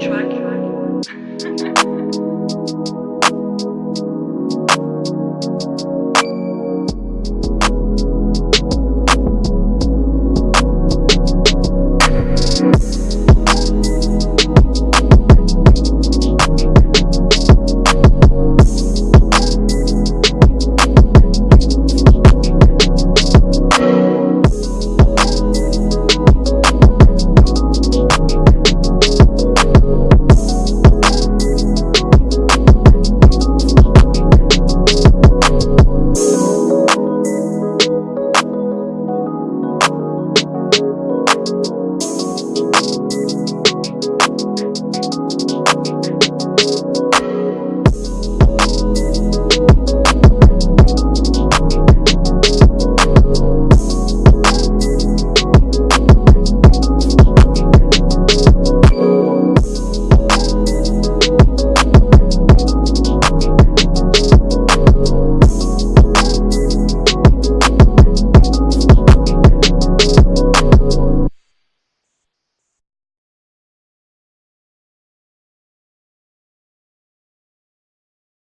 track you